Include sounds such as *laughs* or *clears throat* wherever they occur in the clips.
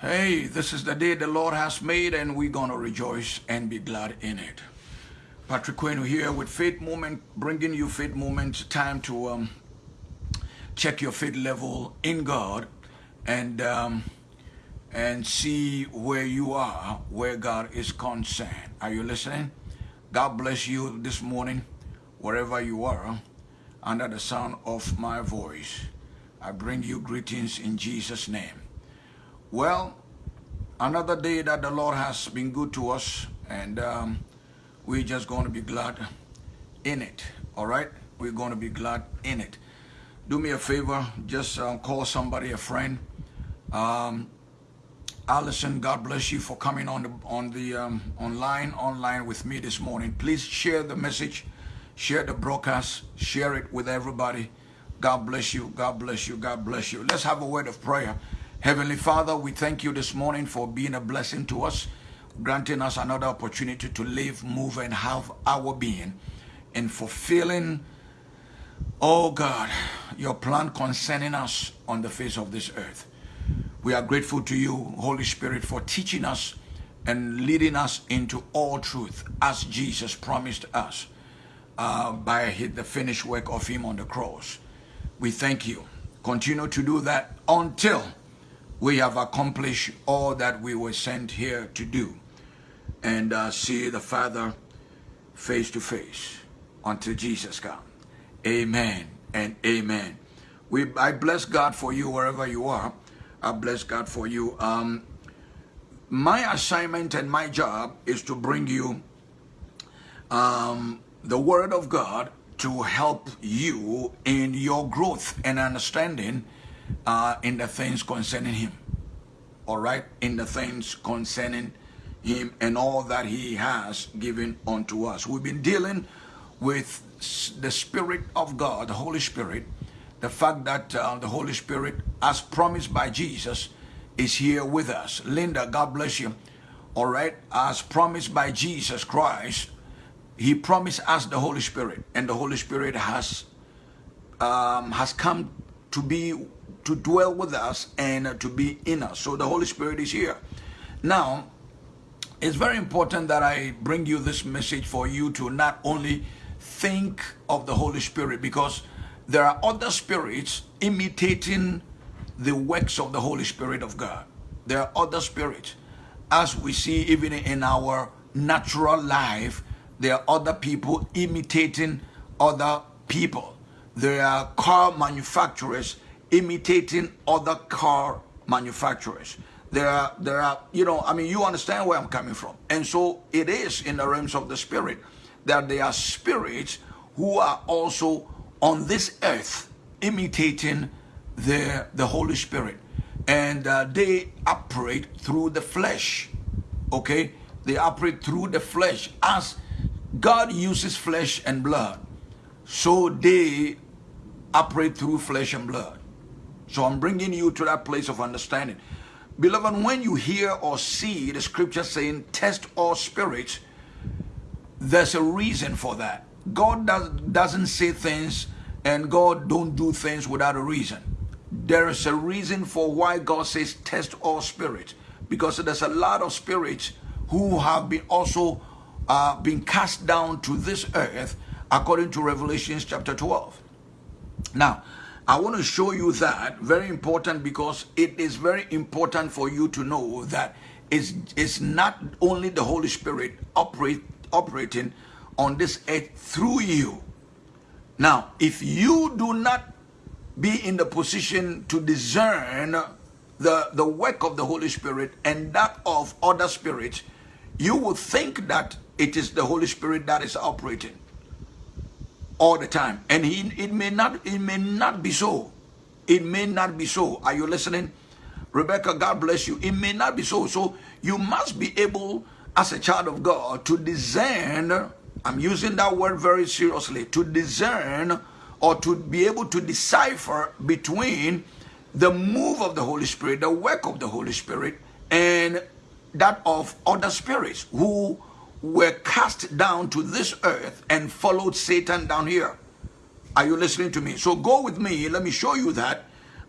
Hey, this is the day the Lord has made, and we're going to rejoice and be glad in it. Patrick Quinn here with Faith Moment, bringing you Faith Moment. Time to um, check your faith level in God and um, and see where you are, where God is concerned. Are you listening? God bless you this morning, wherever you are, under the sound of my voice. I bring you greetings in Jesus' name. Well, another day that the Lord has been good to us, and um, we're just going to be glad in it. All right? We're going to be glad in it. Do me a favor, just um, call somebody, a friend. Um, Allison, God bless you for coming on the on the um, online online with me this morning. Please share the message, share the broadcast, share it with everybody. God bless you. God bless you. God bless you. Let's have a word of prayer. Heavenly Father, we thank you this morning for being a blessing to us, granting us another opportunity to live, move, and have our being in fulfilling, oh God, your plan concerning us on the face of this earth. We are grateful to you, Holy Spirit, for teaching us and leading us into all truth as Jesus promised us uh, by the finished work of him on the cross. We thank you. Continue to do that until we have accomplished all that we were sent here to do and uh, see the Father face to face until Jesus comes. Amen and amen. We, I bless God for you wherever you are. I bless God for you. Um, my assignment and my job is to bring you um, the Word of God to help you in your growth and understanding uh, in the things concerning Him. All right? In the things concerning Him and all that He has given unto us. We've been dealing with the Spirit of God, the Holy Spirit, the fact that uh, the Holy Spirit, as promised by Jesus, is here with us. Linda, God bless you. All right, as promised by Jesus Christ, He promised us the Holy Spirit, and the Holy Spirit has um, has come to be to dwell with us and to be in us. So the Holy Spirit is here. Now, it's very important that I bring you this message for you to not only think of the Holy Spirit because there are other spirits imitating the works of the Holy Spirit of God. There are other spirits. As we see even in our natural life, there are other people imitating other people. There are car manufacturers imitating other car manufacturers. There are, there are, you know, I mean, you understand where I'm coming from. And so it is in the realms of the spirit that there are spirits who are also on this earth imitating the, the Holy Spirit. And uh, they operate through the flesh. Okay? They operate through the flesh. As God uses flesh and blood, so they operate through flesh and blood. So I'm bringing you to that place of understanding. Beloved, when you hear or see the scripture saying, test all spirits, there's a reason for that. God does, doesn't say things and God don't do things without a reason. There is a reason for why God says test all spirits because there's a lot of spirits who have been also uh, been cast down to this earth according to Revelations chapter 12. Now, I want to show you that very important because it is very important for you to know that it's, it's not only the Holy Spirit operate, operating on this earth through you. Now, if you do not be in the position to discern the, the work of the Holy Spirit and that of other spirits, you will think that it is the Holy Spirit that is operating all the time. And he, it may not it may not be so. It may not be so. Are you listening? Rebecca, God bless you. It may not be so. So you must be able, as a child of God, to discern I'm using that word very seriously, to discern or to be able to decipher between the move of the Holy Spirit, the work of the Holy Spirit, and that of other spirits who were cast down to this earth and followed Satan down here. Are you listening to me? So go with me. Let me show you that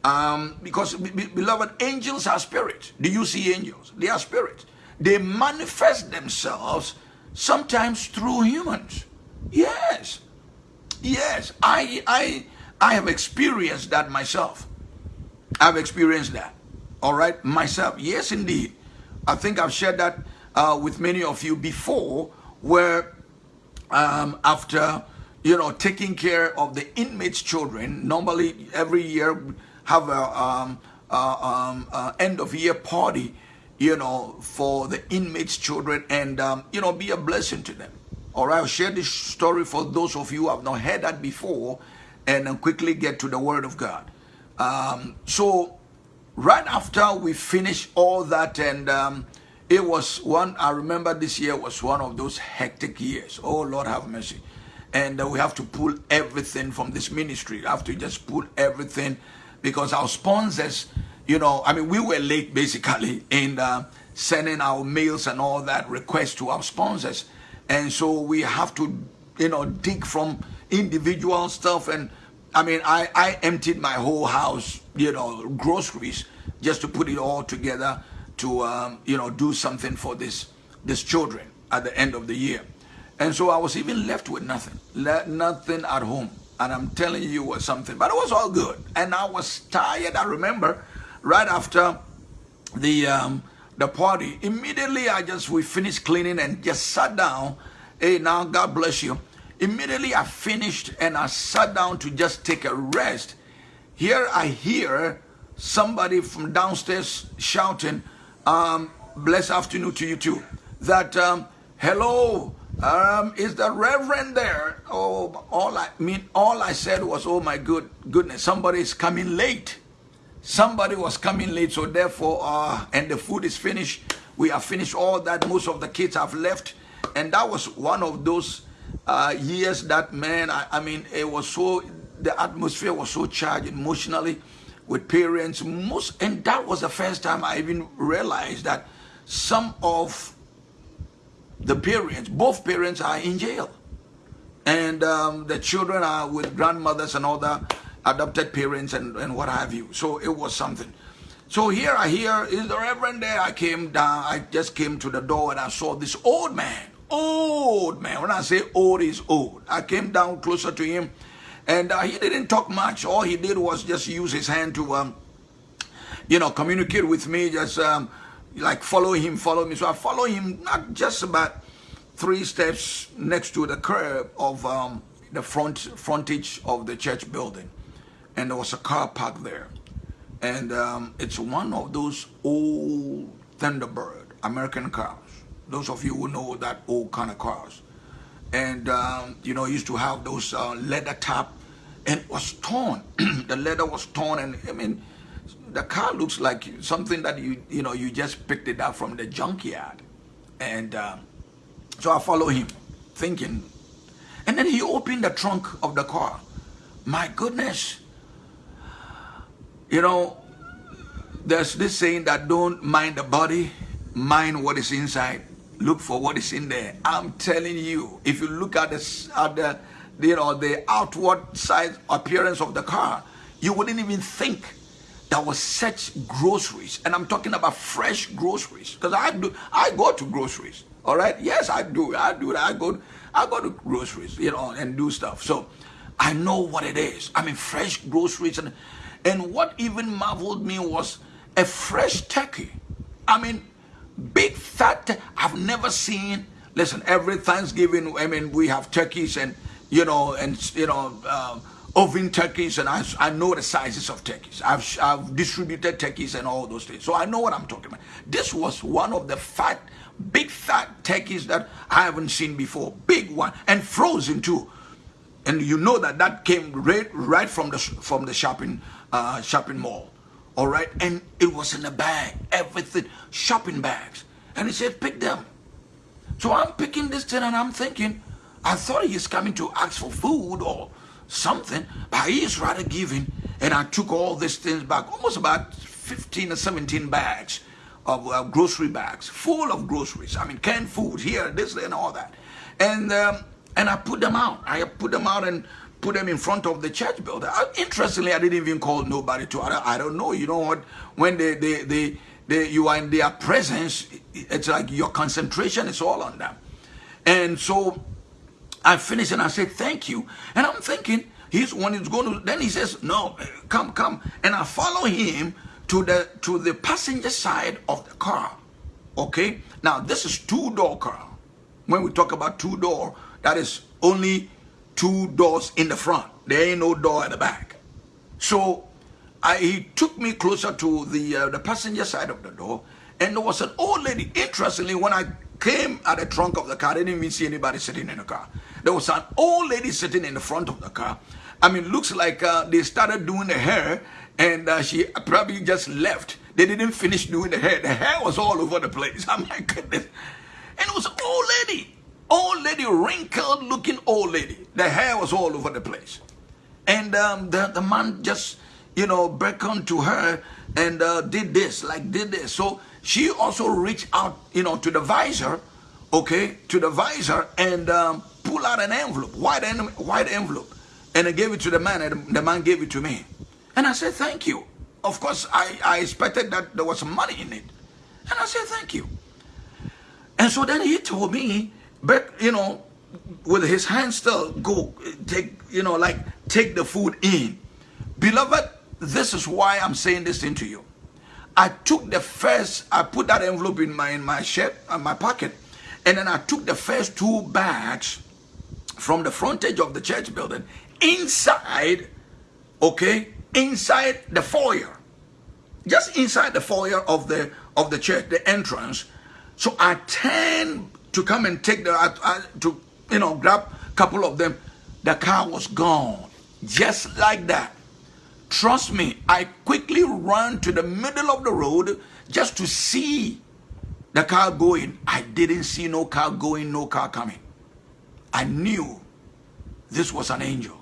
Um, because, beloved, angels are spirits. Do you see angels? They are spirits. They manifest themselves sometimes through humans. Yes. Yes. I, I, I have experienced that myself. I've experienced that. All right, myself. Yes, indeed. I think I've shared that uh, with many of you before, where um, after you know taking care of the inmates' children, normally every year have a um, uh, um, uh, end of year party, you know, for the inmates' children, and um, you know, be a blessing to them. All right, I'll share this story for those of you who have not heard that before, and then quickly get to the Word of God. Um, so right after we finish all that and um, it was one i remember this year was one of those hectic years. Oh lord have mercy. And uh, we have to pull everything from this ministry. We have to just pull everything because our sponsors you know i mean we were late basically in uh, sending our mails and all that requests to our sponsors. And so we have to you know dig from individual stuff. And I mean, I, I emptied my whole house, you know, groceries, just to put it all together to, um, you know, do something for this, this children at the end of the year. And so I was even left with nothing, nothing at home. And I'm telling you was something, but it was all good. And I was tired. I remember right after the, um, the party, immediately I just, we finished cleaning and just sat down. Hey, now God bless you. Immediately I finished and I sat down to just take a rest. Here I hear somebody from downstairs shouting, um, blessed afternoon to you too, that, um, hello, um, is the reverend there? Oh, all I mean, all I said was, oh my good goodness, somebody is coming late. Somebody was coming late, so therefore, uh, and the food is finished. We have finished all that. Most of the kids have left. And that was one of those uh, years that man, I, I mean, it was so, the atmosphere was so charged emotionally with parents. Most, and that was the first time I even realized that some of the parents, both parents are in jail. And um, the children are with grandmothers and other adopted parents and, and what have you. So it was something. So here I hear, is the reverend there? I came down, I just came to the door and I saw this old man old man. When I say old, is old. I came down closer to him and uh, he didn't talk much. All he did was just use his hand to, um, you know, communicate with me, just um, like follow him, follow me. So I follow him not just about three steps next to the curb of um, the front frontage of the church building. And there was a car parked there. And um, it's one of those old Thunderbird American cars those of you who know that old kind of cars. And, um, you know, used to have those uh, leather top and was torn. *clears throat* the leather was torn and, I mean, the car looks like something that you, you know, you just picked it up from the junkyard. And uh, so I follow him thinking. And then he opened the trunk of the car. My goodness. You know, there's this saying that don't mind the body, mind what is inside look for what is in there. I'm telling you, if you look at the, at the you know, the outward side appearance of the car, you wouldn't even think there was such groceries. And I'm talking about fresh groceries. Because I do I go to groceries. All right. Yes, I do. I do. I go I go to groceries, you know, and do stuff. So I know what it is. I mean fresh groceries and and what even marveled me was a fresh turkey. I mean big fat i've never seen listen every thanksgiving i mean we have turkeys and you know and you know uh, oven turkeys and I, I know the sizes of turkeys I've, I've distributed turkeys and all those things. So i know what i'm talking about. This was one of the fat big fat turkeys that i haven't seen before. Big one. And frozen too. And you know that that came right, right from the from the shopping uh, shopping mall. All right? And it was in a bag. Everything. Shopping bags. And he said pick them. So i'm picking this thing and i'm thinking i thought he's coming to ask for food or something but he is rather giving and i took all these things back almost about 15 or 17 bags of uh, grocery bags full of groceries i mean canned food here this and all that and um, and i put them out i put them out and put them in front of the church building. I, interestingly, I didn't even call nobody to. I don't, I don't know. You know what? When they, they, they, they, you are in their presence, it's like your concentration is all on them. And so I finished and I said, thank you. And I'm thinking, he's one who's going to, then he says, no, come, come. And I follow him to the, to the passenger side of the car. Okay. Now this is two door car. When we talk about two door, that is only two doors in the front. There ain't no door at the back. So I, he took me closer to the uh, the passenger side of the door, and there was an old lady. Interestingly, when I came at the trunk of the car, I didn't even see anybody sitting in the car. There was an old lady sitting in the front of the car. I mean, looks like uh, they started doing the hair, and uh, she probably just left. They didn't finish doing the hair. The hair was all over the place. *laughs* Oh my goodness. And it was an old lady old lady, wrinkled looking old lady. The hair was all over the place. And um, the, the man just, you know, beckoned to her and uh, did this, like did this. So she also reached out, you know, to the visor, okay, to the visor and um, pull out an envelope, white, en white envelope. And I gave it to the man and the man gave it to me. And I said, thank you. Of course, I, I expected that there was some money in it. And I said, thank you. And so then he told me but you know, with his hands still, go take, you know, like take the food in. Beloved, this is why I'm saying this into you. I took the first, I put that envelope in my in my shirt, in my pocket, and then I took the first two bags from the frontage of the church building inside, okay, inside the foyer, just inside the foyer of the of the church, the entrance. So I turned to come and take the, uh, uh, to, you know, grab a couple of them. The car was gone. Just like that. Trust me, I quickly ran to the middle of the road just to see the car going. I didn't see no car going, no car coming. I knew this was an angel.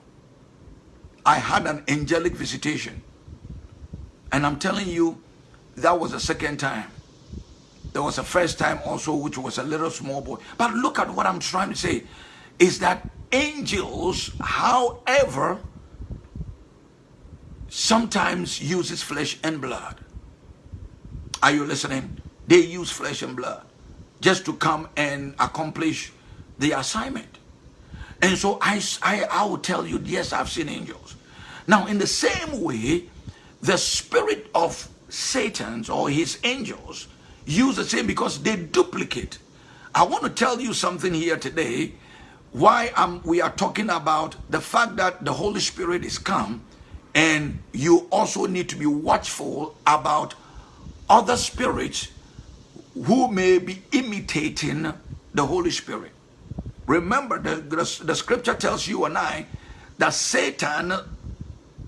I had an angelic visitation. And I'm telling you, that was the second time. There was a first time also, which was a little small boy. But look at what I'm trying to say is that angels, however, sometimes uses flesh and blood. Are you listening? They use flesh and blood just to come and accomplish the assignment. And so I, I, I will tell you, yes, I've seen angels. Now, in the same way, the spirit of Satan's or his angels use the same because they duplicate. I want to tell you something here today why um, we are talking about the fact that the Holy Spirit is come and you also need to be watchful about other spirits who may be imitating the Holy Spirit. Remember, the, the, the scripture tells you and I that Satan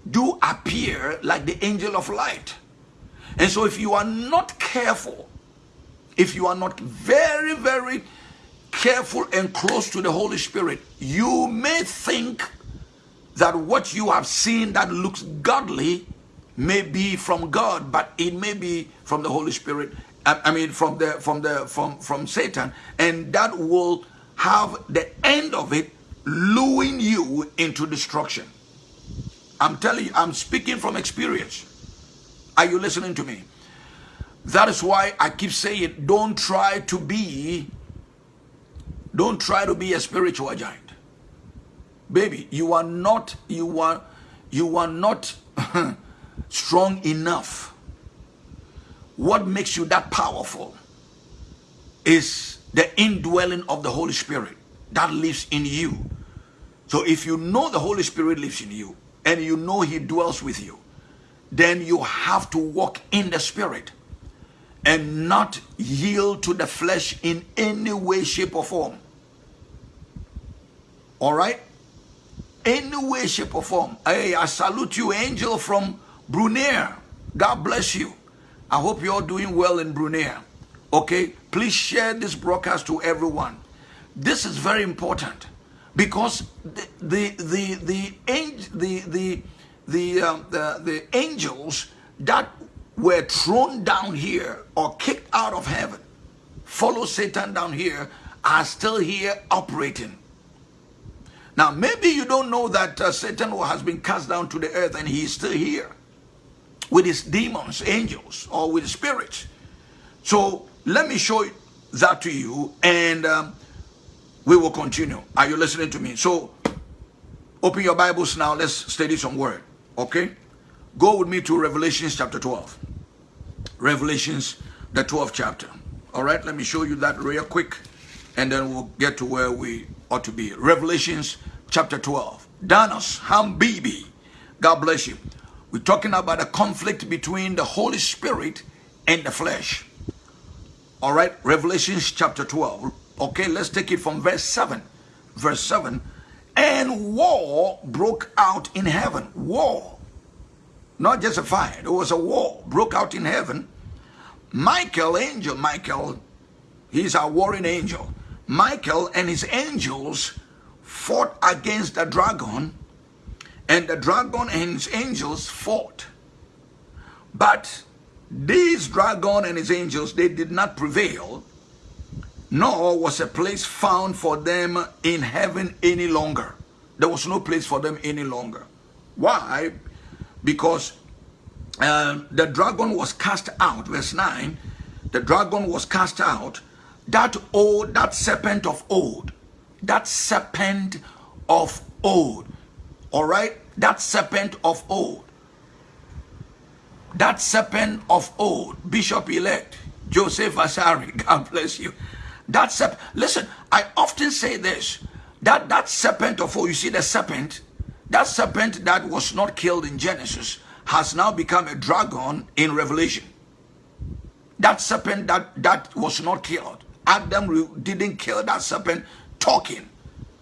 do appear like the angel of light. And so if you are not careful, if you are not very, very careful and close to the Holy Spirit, you may think that what you have seen that looks godly may be from God, but it may be from the Holy Spirit. I mean, from the from the from from Satan, and that will have the end of it luring you into destruction. I'm telling you, I'm speaking from experience. Are you listening to me? That is why I keep saying, don't try to be, don't try to be a spiritual giant. Baby, you are not, you are, you are not *laughs* strong enough. What makes you that powerful is the indwelling of the Holy Spirit that lives in you. So if you know the Holy Spirit lives in you and you know he dwells with you, then you have to walk in the Spirit and not yield to the flesh in any way, shape, or form. All right? Any way, shape, or form. Hey, I salute you, angel from Brunei. God bless you. I hope you're doing well in Brunei. Okay? Please share this broadcast to everyone. This is very important because the the the the the the the, um, the, the angels that were thrown down here or kicked out of heaven, follow Satan down here, are still here operating. Now, maybe you don't know that uh, Satan has been cast down to the earth and he is still here with his demons, angels, or with spirits. So let me show that to you and um, we will continue. Are you listening to me? So open your Bibles now. Let's study some word. Okay? Go with me to Revelations chapter 12. Revelations, the 12th chapter. All right, let me show you that real quick and then we'll get to where we ought to be. Revelations chapter 12. Danos Hambibi. God bless you. We're talking about a conflict between the Holy Spirit and the flesh. All right, Revelations chapter 12. Okay, let's take it from verse 7. Verse 7. And war broke out in heaven. War. Not just a fire, there was a war broke out in heaven. Michael, angel Michael, he's our warring angel. Michael and his angels fought against the dragon, and the dragon and his angels fought. But this dragon and his angels, they did not prevail nor was a place found for them in heaven any longer. There was no place for them any longer. Why? Because uh, the dragon was cast out, verse 9, the dragon was cast out, that old, that serpent of old, that serpent of old, all right, that serpent of old, that serpent of old, Bishop-elect, Joseph Asari, *laughs* God bless you, that serpent, listen, I often say this, that, that serpent of all, you see the serpent, that serpent that was not killed in Genesis has now become a dragon in Revelation. That serpent that, that was not killed, Adam didn't kill that serpent talking.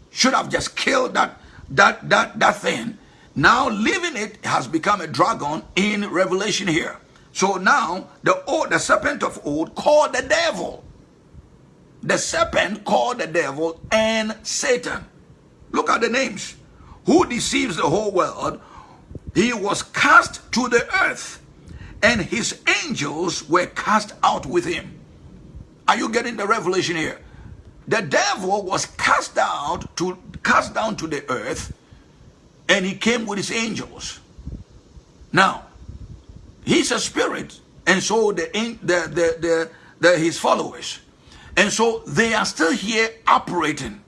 Should have just killed that, that, that, that thing. Now living it has become a dragon in Revelation here. So now the old, the serpent of old called the devil the serpent called the devil and Satan. Look at the names. Who deceives the whole world? He was cast to the earth and his angels were cast out with him. Are you getting the revelation here? The devil was cast out to cast down to the earth and he came with his angels. Now, he's a spirit and so the, the, the, the, the his followers and so they are still here operating.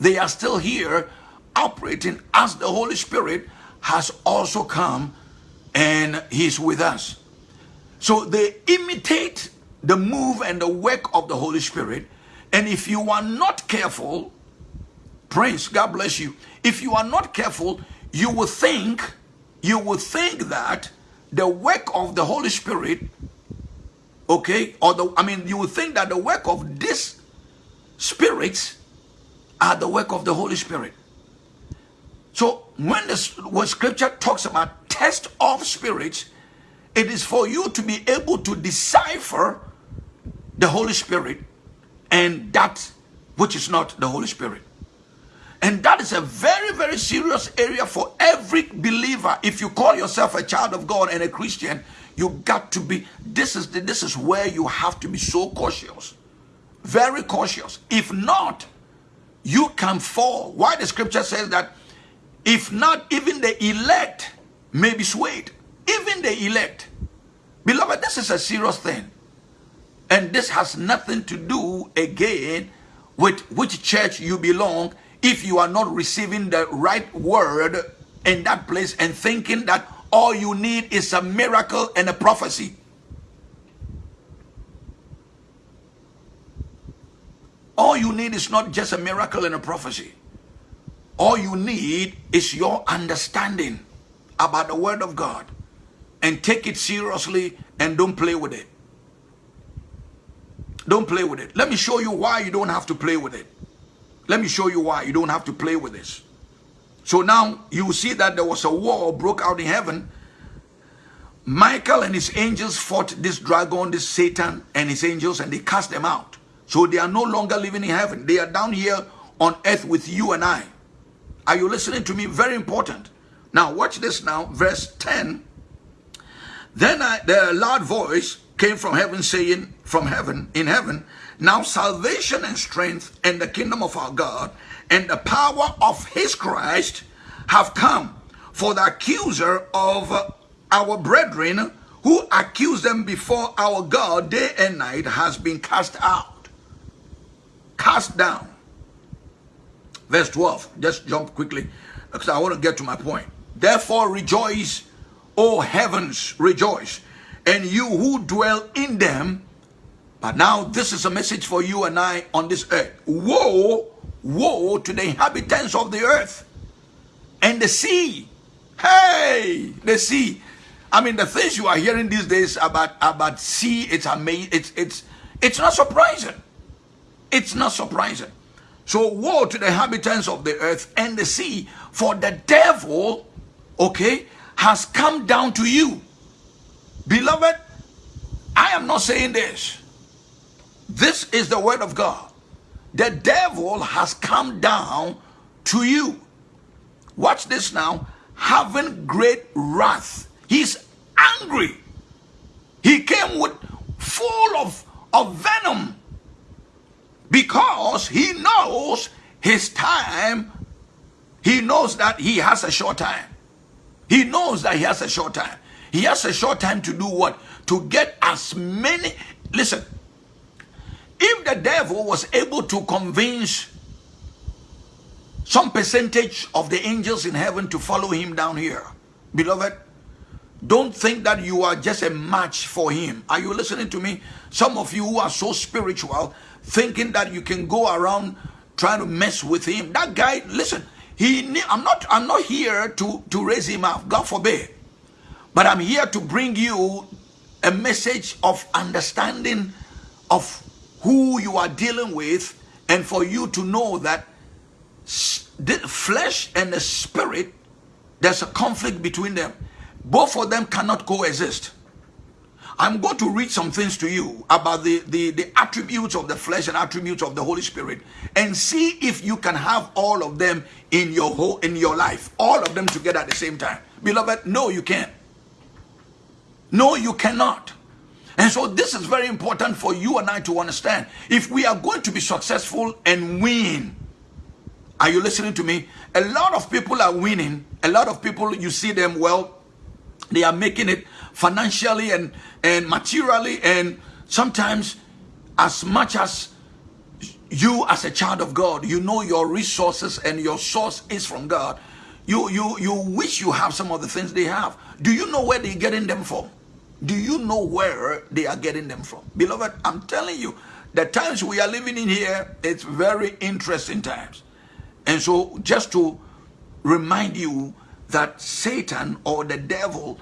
They are still here operating as the Holy Spirit has also come and he's with us. So they imitate the move and the work of the Holy Spirit. And if you are not careful, Prince, God bless you. If you are not careful, you will think, you will think that the work of the Holy Spirit okay or the i mean you would think that the work of these spirits are the work of the holy spirit so when the when scripture talks about test of spirits it is for you to be able to decipher the holy spirit and that which is not the holy spirit and that is a very very serious area for every believer if you call yourself a child of god and a christian you got to be, this is, the, this is where you have to be so cautious. Very cautious. If not, you can fall. Why the scripture says that if not, even the elect may be swayed. Even the elect. Beloved, this is a serious thing. And this has nothing to do again with which church you belong if you are not receiving the right word in that place and thinking that all you need is a miracle and a prophecy. All you need is not just a miracle and a prophecy. All you need is your understanding about the word of God and take it seriously and don't play with it. Don't play with it. Let me show you why you don't have to play with it. Let me show you why you don't have to play with this. So now you see that there was a war broke out in heaven. Michael and his angels fought this dragon, this Satan and his angels and they cast them out. So they are no longer living in heaven. They are down here on earth with you and I. Are you listening to me? Very important. Now watch this now. Verse 10. Then I, the loud voice came from heaven saying, from heaven, in heaven, now salvation and strength and the kingdom of our God and the power of his Christ have come. For the accuser of our brethren who accused them before our God day and night has been cast out, cast down. Verse 12, just jump quickly because I want to get to my point. Therefore rejoice, O heavens, rejoice, and you who dwell in them. But now this is a message for you and I on this earth. Woe, woe to the inhabitants of the earth and the sea. Hey, the sea. I mean, the things you are hearing these days about about sea, it's amazing. It's it's it's not surprising. It's not surprising. So woe to the inhabitants of the earth and the sea, for the devil, okay, has come down to you. Beloved, I am not saying this. This is the word of God. The devil has come down to you. Watch this now. Having great wrath. He's angry. He came with full of, of venom because he knows his time. He knows that he has a short time. He knows that he has a short time. He has a short time to do what? To get as many. Listen, if the devil was able to convince some percentage of the angels in heaven to follow him down here, beloved, don't think that you are just a match for him. Are you listening to me? Some of you who are so spiritual, thinking that you can go around trying to mess with him. That guy, listen, he I'm not I'm not here to, to raise him up, God forbid. But I'm here to bring you a message of understanding of who you are dealing with and for you to know that the flesh and the spirit there's a conflict between them both of them cannot coexist I'm going to read some things to you about the, the, the attributes of the flesh and attributes of the Holy Spirit and see if you can have all of them in your whole in your life. All of them together at the same time. Beloved, no, you can't. No, you cannot. And so this is very important for you and I to understand. If we are going to be successful and win, are you listening to me? A lot of people are winning. A lot of people, you see them, well, they are making it financially and, and materially and sometimes as much as you as a child of God, you know your resources and your source is from God. You, you, you wish you have some of the things they have. Do you know where they're getting them from? Do you know where they are getting them from? Beloved, I'm telling you, the times we are living in here, it's very interesting times. And so just to remind you that Satan or the devil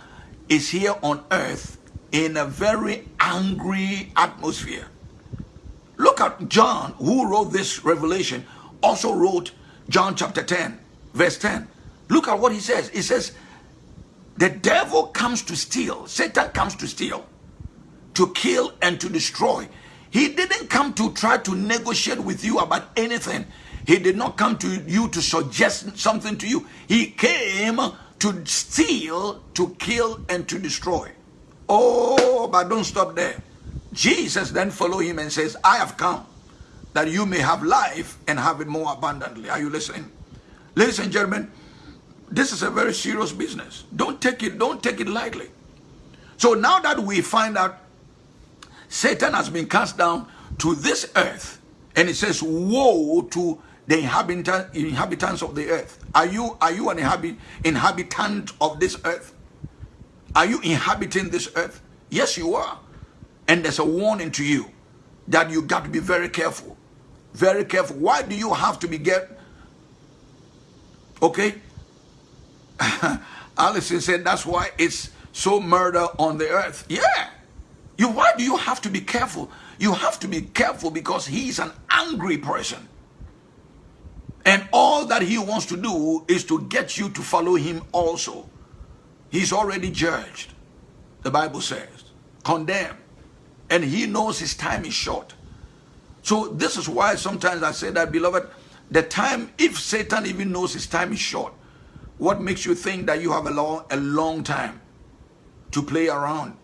is here on earth in a very angry atmosphere. Look at John, who wrote this revelation, also wrote John chapter 10, verse 10. Look at what he says. He says, the devil comes to steal, Satan comes to steal, to kill and to destroy. He didn't come to try to negotiate with you about anything. He did not come to you to suggest something to you. He came to steal, to kill, and to destroy. Oh, but don't stop there. Jesus then follow him and says, I have come that you may have life and have it more abundantly. Are you listening? Ladies and gentlemen, this is a very serious business. Don't take it, don't take it lightly. So now that we find out Satan has been cast down to this earth, and it says, woe to the inhabitant, inhabitants of the earth. Are you, are you an inhabit, inhabitant of this earth? Are you inhabiting this earth? Yes, you are. And there's a warning to you that you got to be very careful. Very careful. Why do you have to be get? Okay. *laughs* Allison said that's why it's so murder on the earth. Yeah. You why do you have to be careful? You have to be careful because he's an angry person. And all that he wants to do is to get you to follow him also. He's already judged, the Bible says, condemned. And he knows his time is short. So this is why sometimes I say that, beloved, the time, if Satan even knows his time is short, what makes you think that you have a long, a long time? to play around.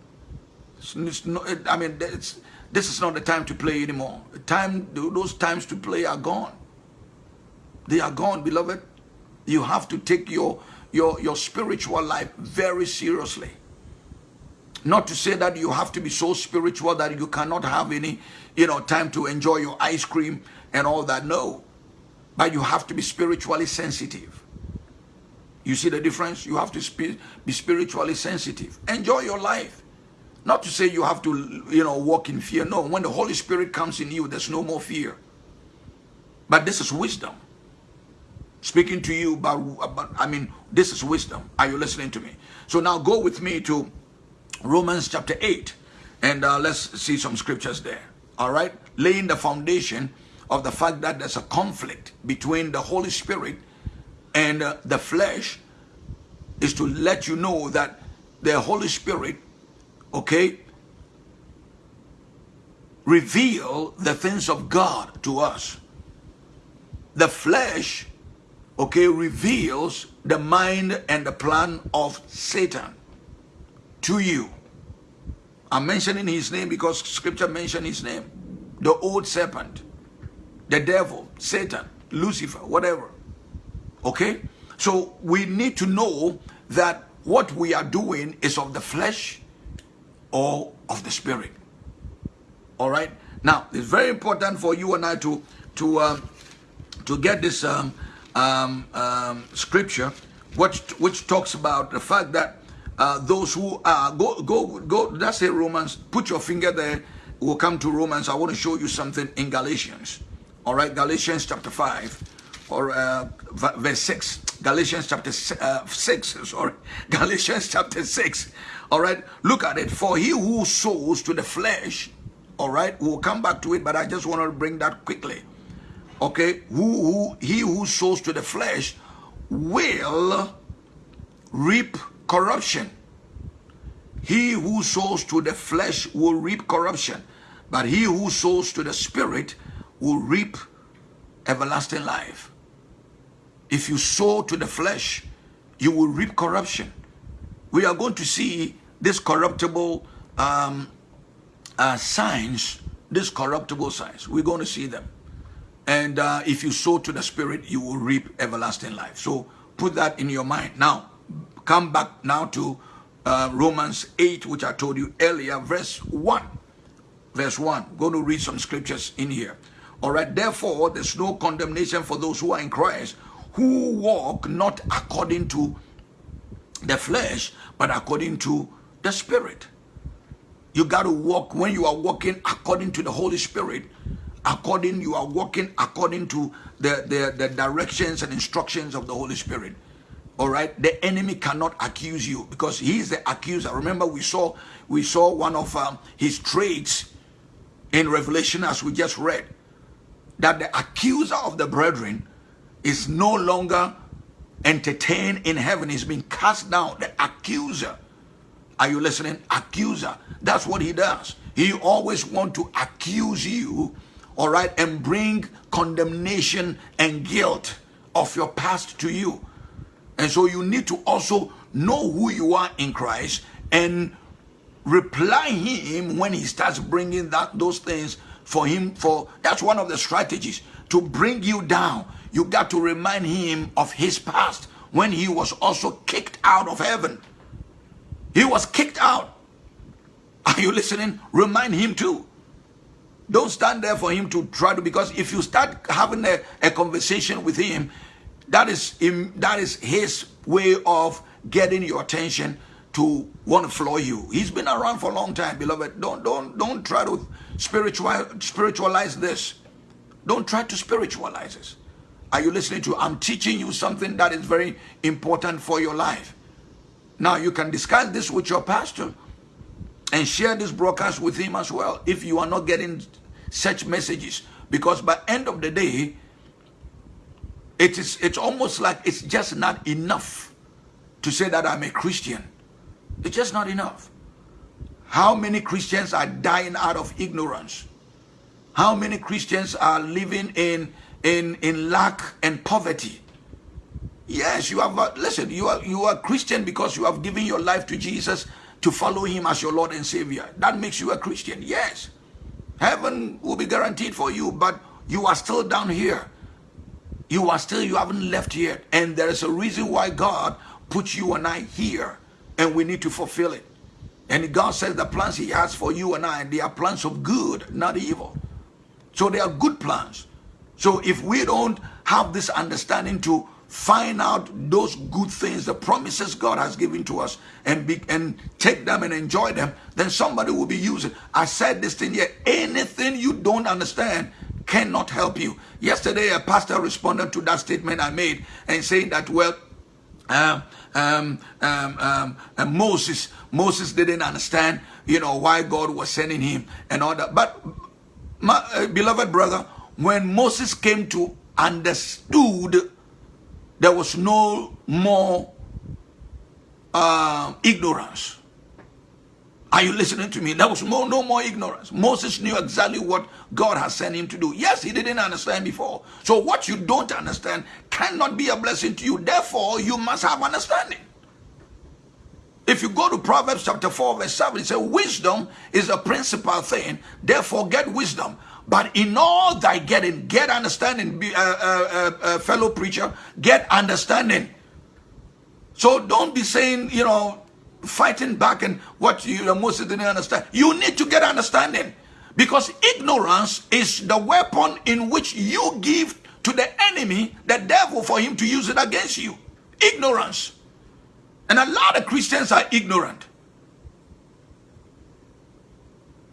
It's, it's not, I mean, this is not the time to play anymore. Time, those times to play are gone. They are gone, beloved. You have to take your, your, your spiritual life very seriously. Not to say that you have to be so spiritual that you cannot have any, you know, time to enjoy your ice cream and all that. No. But you have to be spiritually sensitive. You see the difference? You have to be spiritually sensitive. Enjoy your life. Not to say you have to, you know, walk in fear. No, when the Holy Spirit comes in you, there's no more fear. But this is wisdom. Speaking to you about, about I mean, this is wisdom. Are you listening to me? So now go with me to Romans chapter 8 and uh, let's see some scriptures there. All right? Laying the foundation of the fact that there's a conflict between the Holy Spirit and uh, the flesh is to let you know that the Holy Spirit, okay, reveal the things of God to us. The flesh, okay, reveals the mind and the plan of Satan to you. I'm mentioning his name because scripture mentioned his name. The old serpent, the devil, Satan, Lucifer, whatever. Okay? So we need to know that what we are doing is of the flesh or of the spirit. All right? Now, it's very important for you and I to to um, to get this um, um, um scripture, which which talks about the fact that uh, those who are go go go that's it romans put your finger there we'll come to romans i want to show you something in galatians all right galatians chapter 5 or uh, verse 6 galatians chapter uh, 6 sorry *laughs* galatians chapter 6 all right look at it for he who sows to the flesh all right we'll come back to it but i just want to bring that quickly okay who, who he who sows to the flesh will reap corruption. He who sows to the flesh will reap corruption, but he who sows to the spirit will reap everlasting life. If you sow to the flesh, you will reap corruption. We are going to see this corruptible um, uh, signs, this corruptible signs. We're going to see them. And uh, if you sow to the spirit, you will reap everlasting life. So put that in your mind. Now, come back now to uh, Romans 8, which I told you earlier, verse 1. Verse 1. Going to read some scriptures in here. All right. Therefore, there's no condemnation for those who are in Christ, who walk not according to the flesh, but according to the Spirit. You got to walk when you are walking according to the Holy Spirit. According, you are walking according to the, the, the directions and instructions of the Holy Spirit all right the enemy cannot accuse you because he is the accuser remember we saw we saw one of um, his traits in revelation as we just read that the accuser of the brethren is no longer entertained in heaven. He's been cast down. The accuser. Are you listening? Accuser. That's what he does. He always want to accuse you all right and bring condemnation and guilt of your past to you. And so you need to also know who you are in Christ and reply him when he starts bringing that those things for him for that's one of the strategies to bring you down you got to remind him of his past when he was also kicked out of heaven he was kicked out are you listening remind him too don't stand there for him to try to because if you start having a, a conversation with him that is him, that is his way of getting your attention to want to floor you. He's been around for a long time, beloved. Don't don't don't try to spiritual spiritualize this. Don't try to spiritualize this. Are you listening to? I'm teaching you something that is very important for your life. Now you can discuss this with your pastor and share this broadcast with him as well if you are not getting such messages because by end of the day it is it's almost like it's just not enough to say that I'm a Christian. It's just not enough. How many Christians are dying out of ignorance? How many Christians are living in in in lack and poverty? Yes, you have. Listen, you are you are Christian because you have given your life to Jesus, to follow him as your Lord and Savior. That makes you a Christian. Yes. Heaven will be guaranteed for you, but you are still down here. You are still, you haven't left yet. And there is a reason why God put you and I here, and we need to fulfill it. And God says the plans He has for you and I, they are plans of good, not evil. So they are good plans. So if we don't have this understanding to find out those good things, the promises God has given to us, and be, and take them and enjoy them, then somebody will be using. I said this thing here. Anything you don't understand cannot help you. Yesterday, a pastor responded to that statement I made and saying that, well, um, um, um, um, Moses, Moses didn't understand, you know, why God was sending him and all that. But my uh, beloved brother, when Moses came to understood, there was no more uh, ignorance. Are you listening to me? There was no, no more ignorance. Moses knew exactly what God has sent him to do. Yes, he didn't understand before. So what you don't understand cannot be a blessing to you. Therefore, you must have understanding. If you go to Proverbs chapter 4 verse 7, it says, wisdom is a principal thing. Therefore, get wisdom. But in all thy getting, get understanding, be, uh, uh, uh, fellow preacher, get understanding. So don't be saying, you know, fighting back and what you know, Moses didn't understand. You need to get understanding because ignorance is the weapon in which you give to the enemy, the devil, for him to use it against you. Ignorance. And a lot of Christians are ignorant.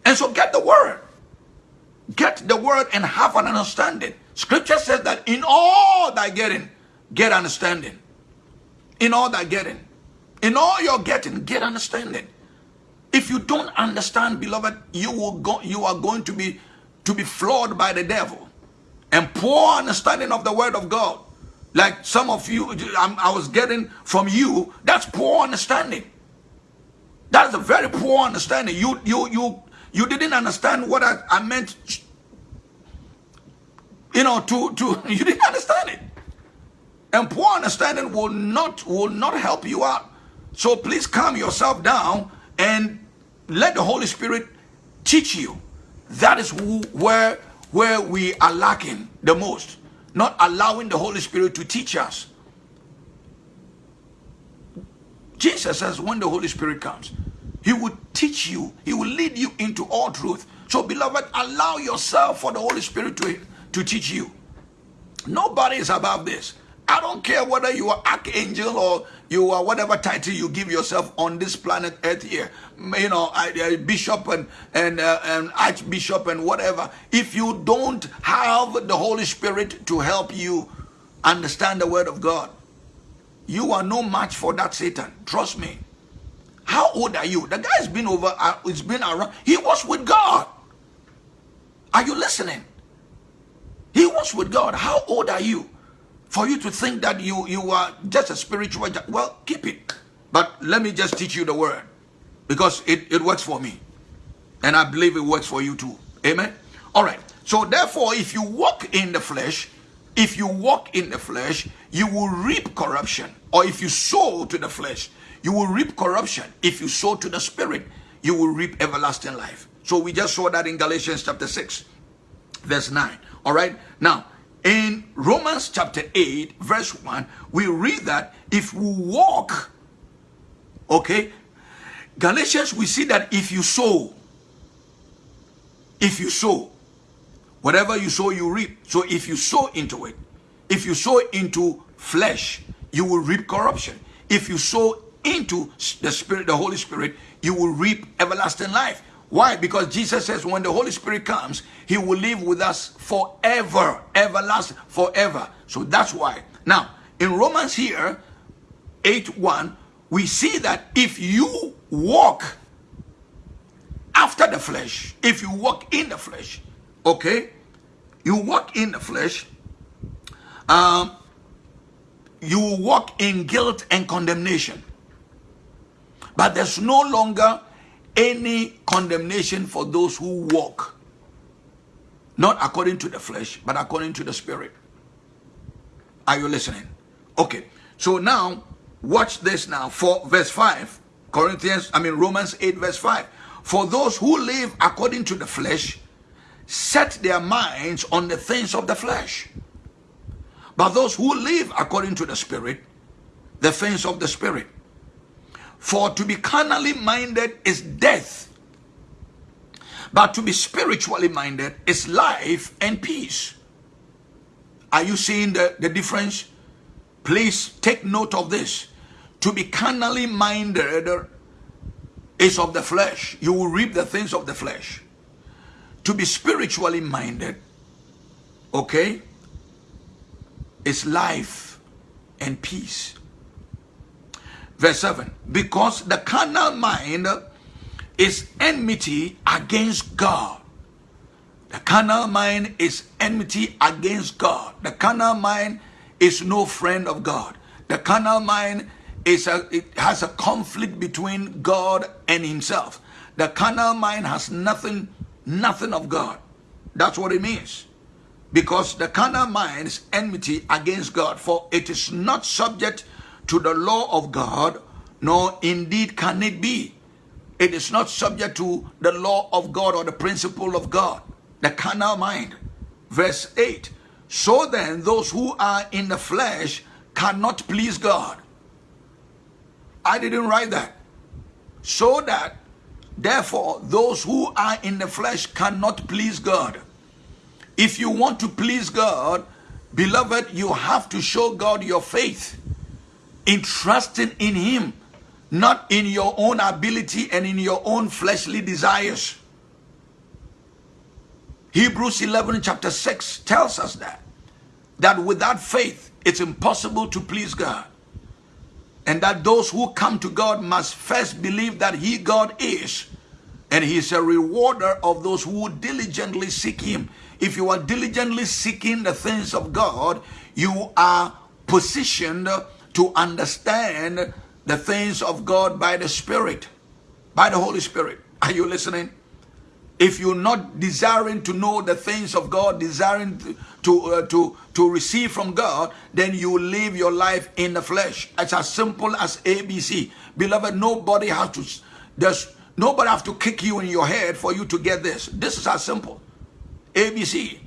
And so get the word. Get the word and have an understanding. Scripture says that in all thy getting, get understanding. In all thy getting. In all you're getting, get understanding. If you don't understand, beloved, you will go, you are going to be to be flawed by the devil. And poor understanding of the word of God. Like some of you, I was getting from you, that's poor understanding. That's a very poor understanding. You you you you didn't understand what I, I meant. You know, to to *laughs* you didn't understand it. And poor understanding will not will not help you out. So please calm yourself down and let the Holy Spirit teach you. That is who, where, where we are lacking the most. Not allowing the Holy Spirit to teach us. Jesus says when the Holy Spirit comes, he will teach you. He will lead you into all truth. So beloved, allow yourself for the Holy Spirit to, to teach you. Nobody is above this. I don't care whether you are archangel or you are whatever title you give yourself on this planet Earth here. You know, bishop and and, uh, and archbishop and whatever. If you don't have the Holy Spirit to help you understand the word of God, you are no match for that Satan. Trust me. How old are you? The guy's been over. Uh, it's been around. He was with God. Are you listening? He was with God. How old are you? for you to think that you, you are just a spiritual, well, keep it. But let me just teach you the word because it, it works for me. And I believe it works for you too. Amen. All right. So therefore, if you walk in the flesh, if you walk in the flesh, you will reap corruption. Or if you sow to the flesh, you will reap corruption. If you sow to the spirit, you will reap everlasting life. So we just saw that in Galatians chapter 6, verse 9. All right. Now, in Romans chapter 8, verse 1, we read that if we walk, okay, Galatians, we see that if you sow, if you sow, whatever you sow, you reap. So if you sow into it, if you sow into flesh, you will reap corruption. If you sow into the Spirit, the Holy Spirit, you will reap everlasting life. Why? Because Jesus says when the Holy Spirit comes, he will live with us forever, everlasting, forever. So that's why. Now, in Romans here, 8 1, we see that if you walk after the flesh, if you walk in the flesh, okay, you walk in the flesh, um, you walk in guilt and condemnation. But there's no longer any condemnation for those who walk not according to the flesh but according to the spirit are you listening okay so now watch this now for verse 5 Corinthians, I mean Romans 8 verse 5. For those who live according to the flesh set their minds on the things of the flesh. But those who live according to the spirit, the things of the spirit. For to be carnally minded is death, but to be spiritually minded is life and peace. Are you seeing the, the difference? Please take note of this. To be carnally minded is of the flesh. You will reap the things of the flesh. To be spiritually minded, okay, is life and peace. Verse 7 Because the carnal mind is enmity against God. The carnal mind is enmity against God. The carnal mind is no friend of God. The carnal mind is a, it has a conflict between God and himself. The carnal mind has nothing, nothing of God. That's what it means. Because the carnal mind is enmity against God, for it is not subject to the law of God, nor indeed can it be. It is not subject to the law of God or the principle of God. The carnal mind. Verse 8. So then, those who are in the flesh cannot please God. I didn't write that. So that, therefore, those who are in the flesh cannot please God. If you want to please God, beloved, you have to show God your faith in trusting in Him, not in your own ability and in your own fleshly desires. Hebrews 11 chapter 6 tells us that, that without faith, it's impossible to please God. And that those who come to God must first believe that He God is. And He is a rewarder of those who diligently seek Him. If you are diligently seeking the things of God, you are positioned to understand the things of God by the Spirit, by the Holy Spirit. Are you listening? if you're not desiring to know the things of God, desiring to to, uh, to to receive from God, then you live your life in the flesh. It's as simple as ABC. Beloved, nobody has to there's nobody have to kick you in your head for you to get this. This is as simple. ABC.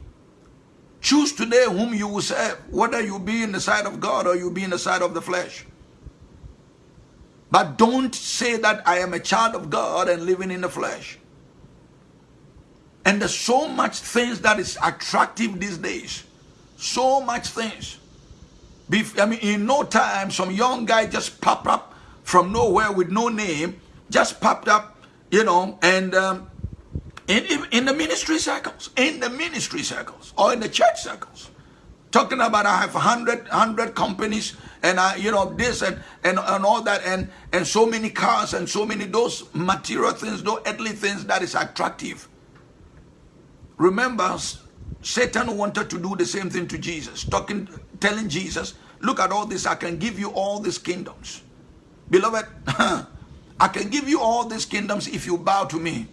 Choose today whom you will serve, whether you be in the side of God or you be in the side of the flesh. But don't say that I am a child of God and living in the flesh. And there's so much things that is attractive these days. So much things. I mean, in no time, some young guy just popped up from nowhere with no name, just popped up, you know, and um, in, in the ministry circles, in the ministry circles, or in the church circles, talking about I have 100, 100 companies and I, you know, this and, and, and all that, and, and so many cars and so many those material things, those earthly things that is attractive. Remember, Satan wanted to do the same thing to Jesus, talking, telling Jesus, look at all this, I can give you all these kingdoms. Beloved, *laughs* I can give you all these kingdoms if you bow to me.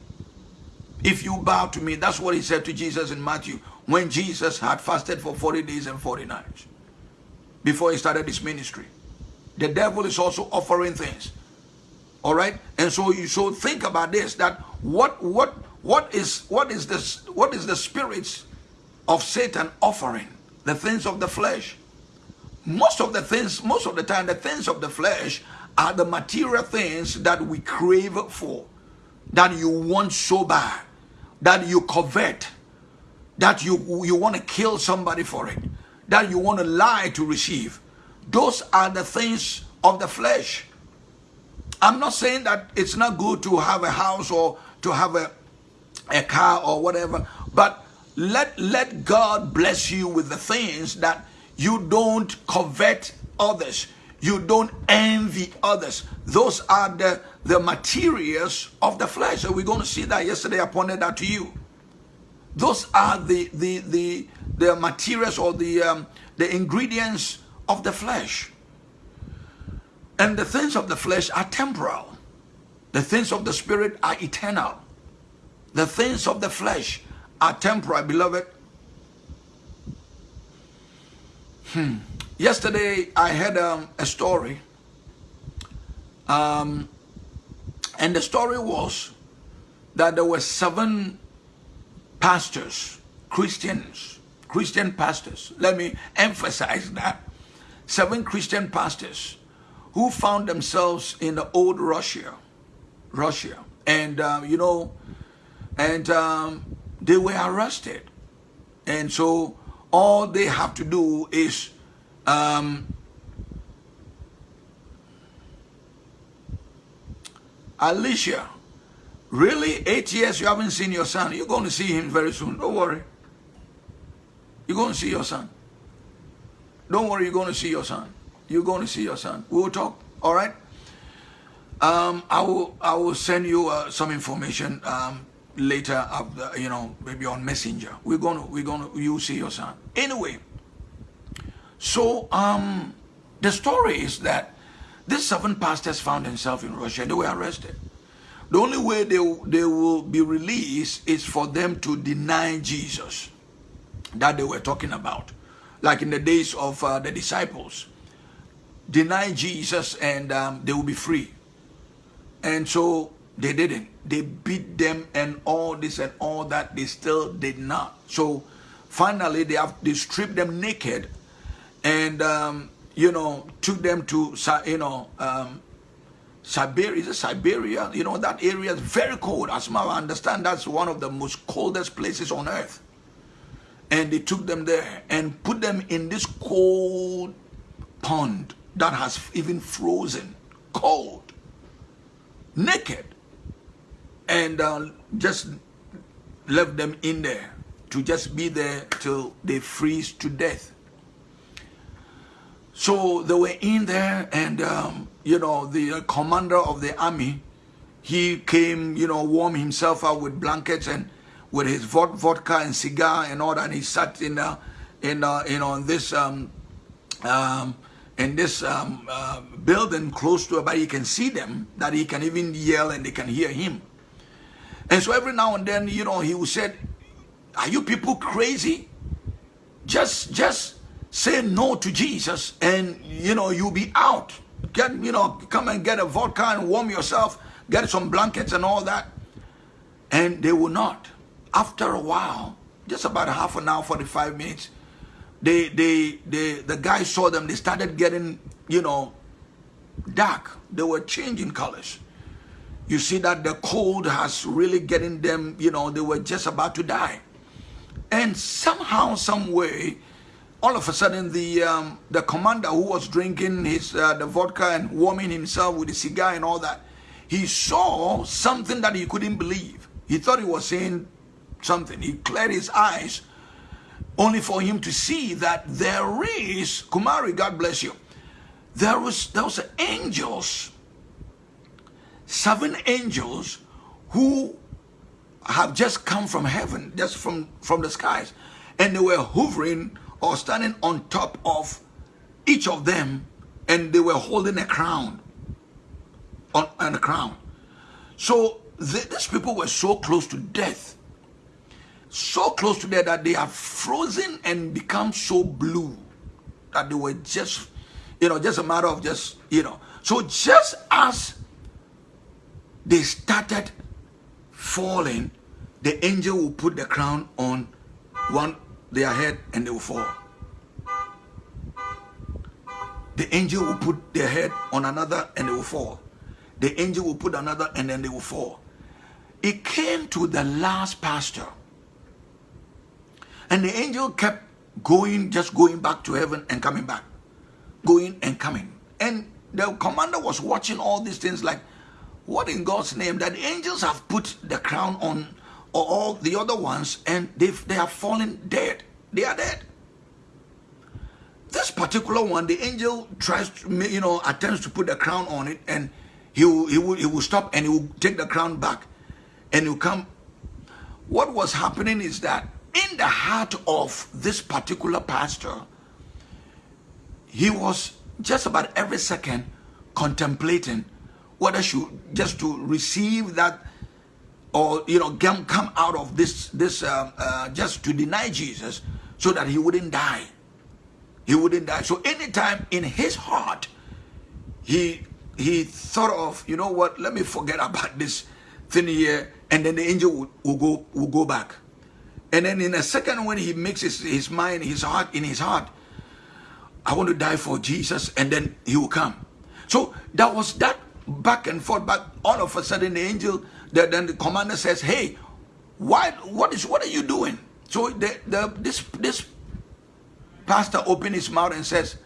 If you bow to me, that's what he said to Jesus in Matthew when Jesus had fasted for 40 days and 40 nights before he started his ministry. The devil is also offering things. All right? And so you so think about this that what what what is what is this what is the spirits of Satan offering? The things of the flesh. Most of the things, most of the time, the things of the flesh are the material things that we crave for, that you want so bad, that you covet, that you you want to kill somebody for it, that you want to lie to receive. Those are the things of the flesh. I'm not saying that it's not good to have a house or to have a a car or whatever. But let, let God bless you with the things that you don't covet others. You don't envy others. Those are the, the materials of the flesh. So we're going to see that yesterday. I pointed that to you. Those are the the the, the materials or the um, the ingredients of the flesh. And the things of the flesh are temporal. The things of the spirit are eternal. The things of the flesh are temporal, beloved. Hmm. Yesterday, I had um, a story. Um, And the story was that there were seven pastors, Christians, Christian pastors. Let me emphasize that. Seven Christian pastors who found themselves in the old Russia, Russia. And, uh, you know, and um, they were arrested. And so all they have to do is um, Alicia, really? Eight years you haven't seen your son. You're going to see him very soon. Don't worry. You're going to see your son. Don't worry, you're going to see your son. You're going to see your son. We'll talk. All right. Um, I will. I will send you uh, some information um, later. Of you know, maybe on Messenger. We're gonna. We're gonna. You see your son. Anyway. So um, the story is that these seven pastors found themselves in Russia. and They were arrested. The only way they, they will be released is for them to deny Jesus that they were talking about. Like in the days of uh, the disciples. Deny Jesus and um, they will be free. And so they didn't. They beat them and all this and all that. They still did not. So finally they have they stripped them naked and um, you know took them to you know um, Siberia, is it Siberia? You know, that area is very cold. As I understand, that's one of the most coldest places on earth. And they took them there and put them in this cold pond that has even frozen, cold, naked. And uh, just left them in there to just be there till they freeze to death. So they were in there and um, you know, the uh, commander of the army, he came, you know, warm himself up with blankets and with his vodka and cigar and all that. And he sat in, uh, in, uh, in this, um, um, in this um, uh, building close to it, but he can see them, that he can even yell and they can hear him. And so every now and then, you know, he say, are you people crazy? Just, just say no to Jesus and, you know, you'll be out get, you know, come and get a vodka and warm yourself, get some blankets and all that. And they will not. After a while, just about half an hour, 45 minutes, they, they, they, the guys saw them, they started getting, you know, dark. They were changing colors. You see that the cold has really getting them, you know, they were just about to die. And somehow, some way, all of a sudden the um, the commander who was drinking his uh, the vodka and warming himself with the cigar and all that he saw something that he couldn't believe. He thought he was seeing something. He cleared his eyes only for him to see that there is kumari god bless you there was there was angels seven angels who have just come from heaven just from from the skies and they were hovering or standing on top of each of them and they were holding a crown on, on a crown. So these people were so close to death, so close to death that they have frozen and become so blue that they were just, you know, just a matter of just, you know. So just as they started falling, the angel will put the crown on one their head and they will fall. The angel will put their head on another and they will fall. The angel will put another and then they will fall. It came to the last pastor. And the angel kept going, just going back to heaven and coming back. Going and coming. And the commander was watching all these things like, what in God's name? That angels have put the crown on all the other ones and they they have fallen dead. They are dead. This particular one, the angel tries to, you know, attempts to put the crown on it and he will, he will, he will stop and he will take the crown back and he will come. What was happening is that in the heart of this particular pastor, he was just about every second contemplating whether should just to receive that or you know come, come out of this this uh, uh, just to deny Jesus so that he wouldn't die he wouldn't die so anytime in his heart he he thought of, you know what, let me forget about this thing here, and then the angel will, will go will go back. And then in a second, when he makes his, his mind, his heart, in his heart, I want to die for Jesus, and then he will come. So that was that back and forth, but all of a sudden the angel, the, then the commander says, Hey, why what is what are you doing? So the, the this this pastor opened his mouth and says,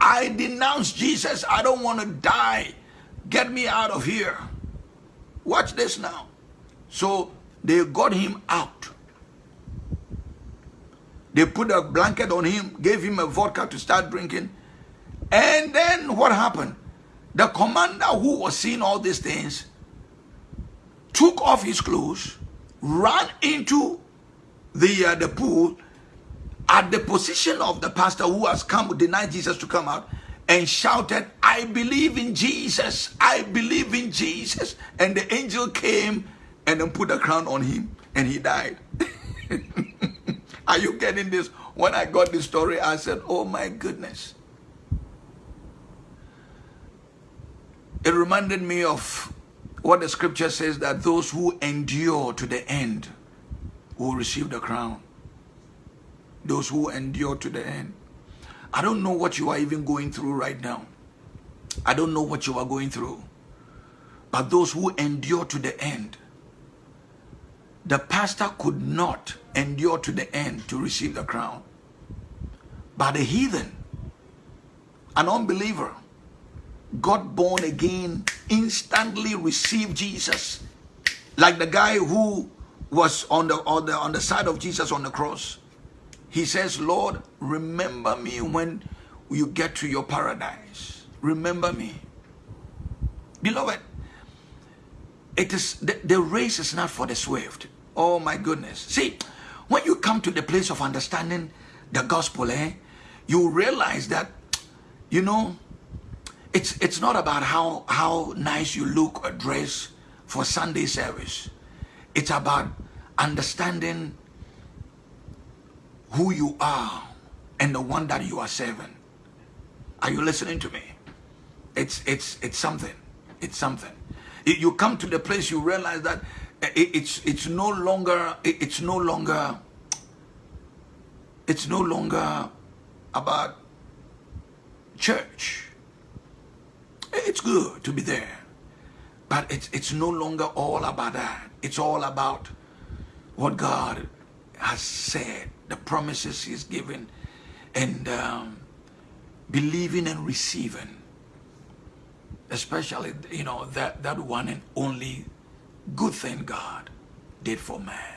I denounce Jesus. I don't want to die. Get me out of here. Watch this now. So they got him out. They put a blanket on him, gave him a vodka to start drinking. And then what happened? The commander who was seeing all these things took off his clothes, ran into the, uh, the pool at the position of the pastor who has come, denied Jesus to come out, and shouted, I believe in Jesus, I believe in Jesus. And the angel came and then put a crown on him, and he died. *laughs* Are you getting this? When I got this story, I said, Oh my goodness. It reminded me of what the scripture says that those who endure to the end will receive the crown. Those who endure to the end. I don't know what you are even going through right now. I don't know what you are going through. But those who endure to the end, the pastor could not endure to the end to receive the crown. But the heathen, an unbeliever, got born again, instantly received Jesus. Like the guy who was on the, on the, on the side of Jesus on the cross. He says, Lord, remember me when you get to your paradise. Remember me. Beloved, it is the, the race is not for the swift. Oh my goodness. See, when you come to the place of understanding the gospel, eh, you realize that, you know, it's it's not about how how nice you look or dress for Sunday service. It's about understanding who you are and the one that you are serving. Are you listening to me? It's it's it's something. It's something. You come to the place you realize that it's it's no longer it's no longer it's no longer about church. It's good to be there, but it's it's no longer all about that. It's all about what God has said, the promises He's given, and um, believing and receiving. Especially, you know, that, that one and only good thing God did for man.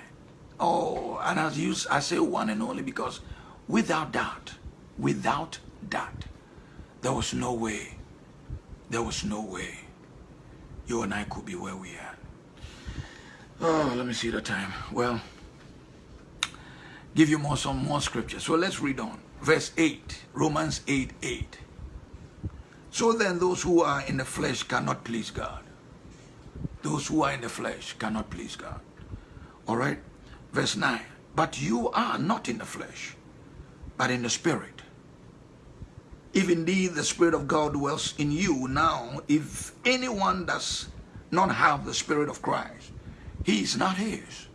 Oh, and as you, I say one and only because without doubt, without doubt, there was no way, there was no way you and I could be where we are. Oh, let me see the time. Well, give you more some more scripture. So let's read on. Verse 8, Romans 8, 8. So then those who are in the flesh cannot please God. Those who are in the flesh cannot please God. All right? Verse 9. But you are not in the flesh, but in the spirit. If indeed the Spirit of God dwells in you now, if anyone does not have the Spirit of Christ, he is not his.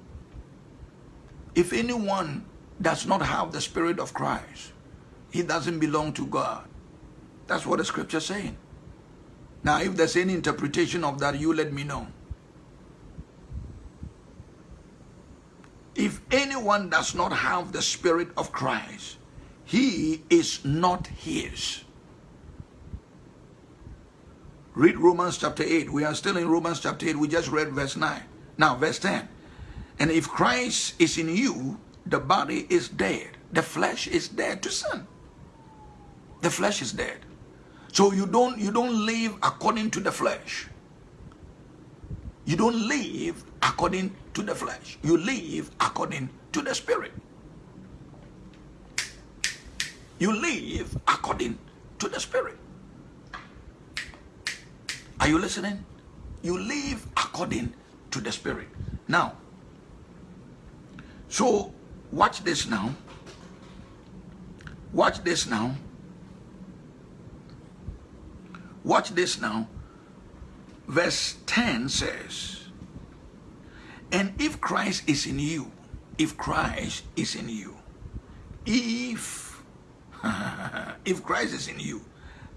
If anyone does not have the Spirit of Christ, he doesn't belong to God. That's what the scripture is saying. Now, if there's any interpretation of that, you let me know. If anyone does not have the Spirit of Christ, he is not his. Read Romans chapter 8. We are still in Romans chapter 8. We just read verse 9. Now, verse 10. And if Christ is in you, the body is dead. The flesh is dead to sin. The flesh is dead. So you don't you don't live according to the flesh. You don't live according to the flesh. You live according to the spirit. You live according to the spirit. Are you listening? You live according to the spirit. Now, so watch this now. Watch this now. Watch this now. verse 10 says, And if Christ is in you, if Christ is in you, if, *laughs* if Christ is in you,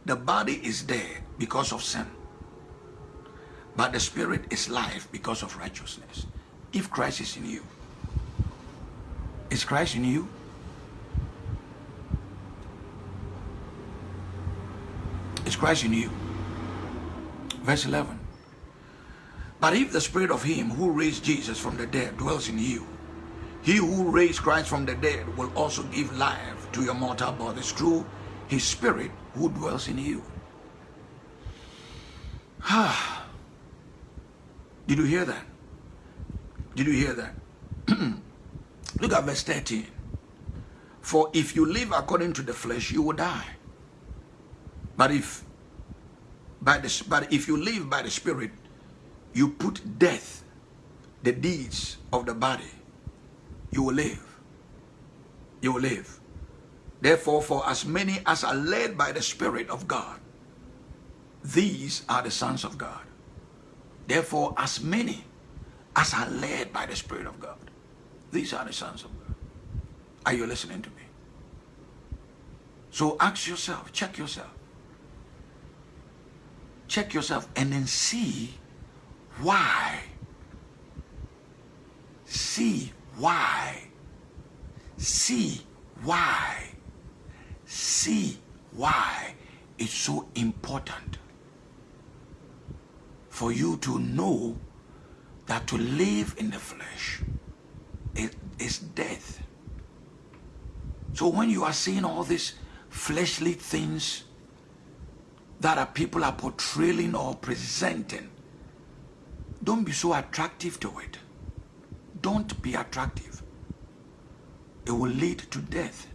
the body is dead because of sin, but the spirit is life because of righteousness. If Christ is in you, is Christ in you? Is Christ in you? Verse 11. But if the spirit of him who raised Jesus from the dead dwells in you, he who raised Christ from the dead will also give life to your mortal bodies through his spirit who dwells in you. Ah. Did you hear that? Did you hear that? *clears throat* Look at verse 13. For if you live according to the flesh, you will die. But if by the but if you live by the spirit, you put death, the deeds of the body, you will live. You will live. Therefore, for as many as are led by the Spirit of God, these are the sons of God. Therefore, as many as are led by the Spirit of God, these are the sons of God. Are you listening to me? So ask yourself, check yourself. Check yourself and then see why. See why. See why. See why it's so important for you to know that to live in the flesh is death. So when you are seeing all these fleshly things that are people are portraying or presenting, don't be so attractive to it. Don't be attractive. It will lead to death.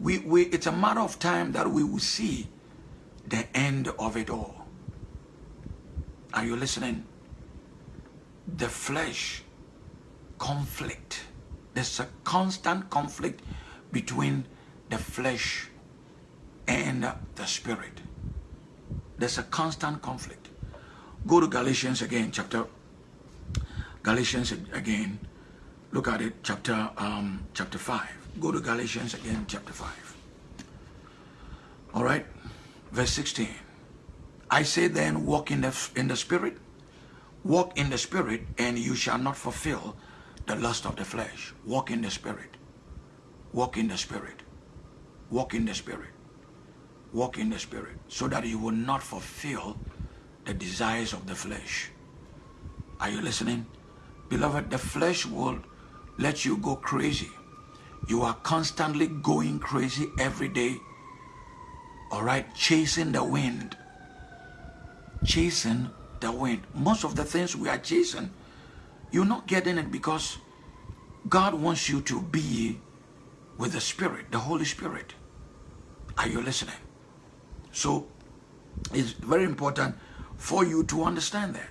We, we, it's a matter of time that we will see the end of it all. Are you listening? The flesh conflict. There's a constant conflict between the flesh and the spirit. There's a constant conflict. Go to Galatians again, chapter Galatians again. Look at it, chapter um, chapter five. Go to Galatians again, chapter five. All right, verse sixteen. I say then, walk in the in the spirit, walk in the spirit, and you shall not fulfill the lust of the flesh. Walk in the spirit. Walk in the spirit. Walk in the spirit. Walk in the spirit, so that you will not fulfill the desires of the flesh. Are you listening? Beloved, the flesh will let you go crazy. You are constantly going crazy every day. All right, chasing the wind. Chasing the wind. Most of the things we are chasing, you're not getting it because God wants you to be with the Spirit, the Holy Spirit. Are you listening? So, it's very important for you to understand that.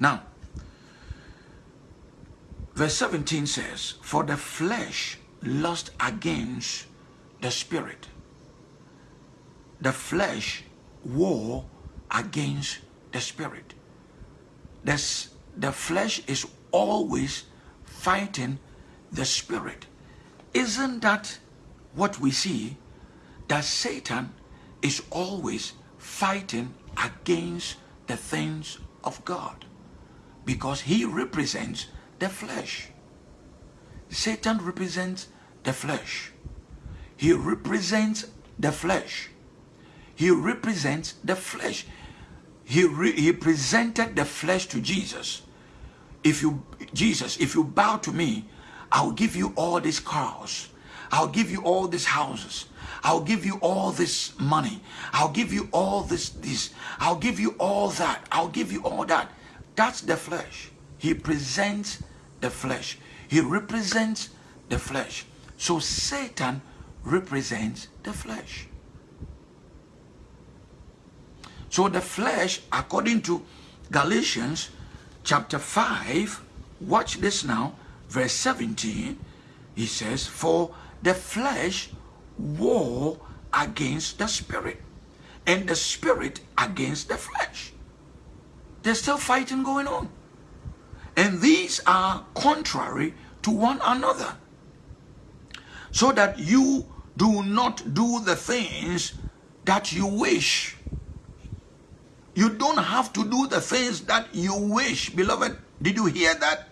Now, verse 17 says, For the flesh lust against the spirit. The flesh war against the spirit. This, the flesh is always fighting the spirit. Isn't that what we see? That Satan is always fighting against the things of God because he represents the flesh. Satan represents the flesh. He represents the flesh. He represents the flesh. He, re he presented the flesh to Jesus. If you, Jesus, if you bow to me, I'll give you all these cars. I'll give you all these houses. I'll give you all this money. I'll give you all this, this. I'll give you all that. I'll give you all that. That's the flesh. He presents the flesh. He represents the flesh. So Satan represents the flesh. So the flesh, according to Galatians chapter 5, watch this now, verse 17, he says, For the flesh war against the spirit and the spirit against the flesh. There's still fighting going on. And these are contrary to one another. So that you do not do the things that you wish. You don't have to do the things that you wish. Beloved, did you hear that?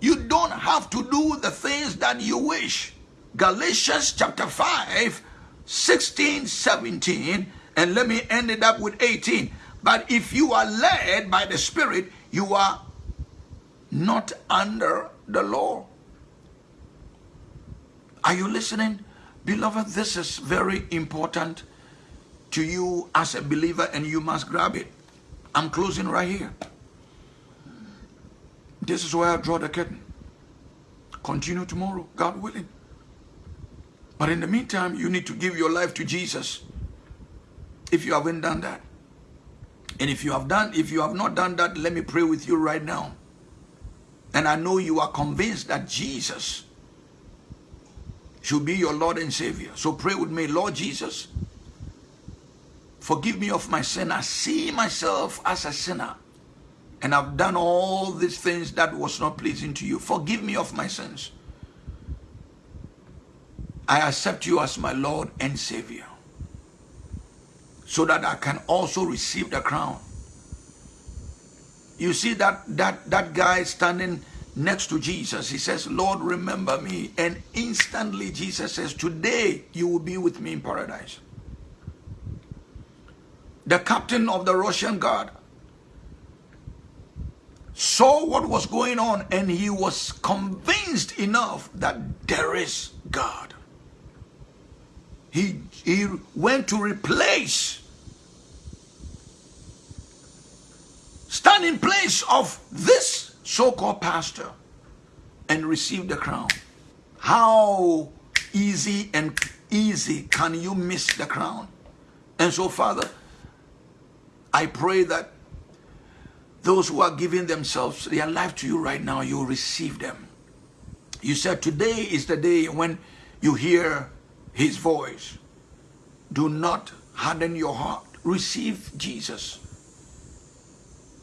You don't have to do the things that you wish. Galatians chapter 5, 16, 17, and let me end it up with 18. But if you are led by the Spirit, you are not under the law. Are you listening? Beloved, this is very important to you as a believer and you must grab it. I'm closing right here. This is where I draw the curtain. Continue tomorrow, God willing. But in the meantime, you need to give your life to Jesus if you haven't done that. And if you have done, if you have not done that, let me pray with you right now. And I know you are convinced that Jesus should be your Lord and Savior. So pray with me, Lord Jesus, forgive me of my sin. I see myself as a sinner. And I've done all these things that was not pleasing to you. Forgive me of my sins. I accept you as my Lord and Savior so that I can also receive the crown. You see that that that guy standing next to Jesus, he says, Lord, remember me. And instantly Jesus says, today you will be with me in paradise. The captain of the Russian guard saw what was going on and he was convinced enough that there is God he, he went to replace, stand in place of this so-called pastor and receive the crown. How easy and easy can you miss the crown? And so, Father, I pray that those who are giving themselves, their life to you right now, you receive them. You said today is the day when you hear his voice. Do not harden your heart. Receive Jesus.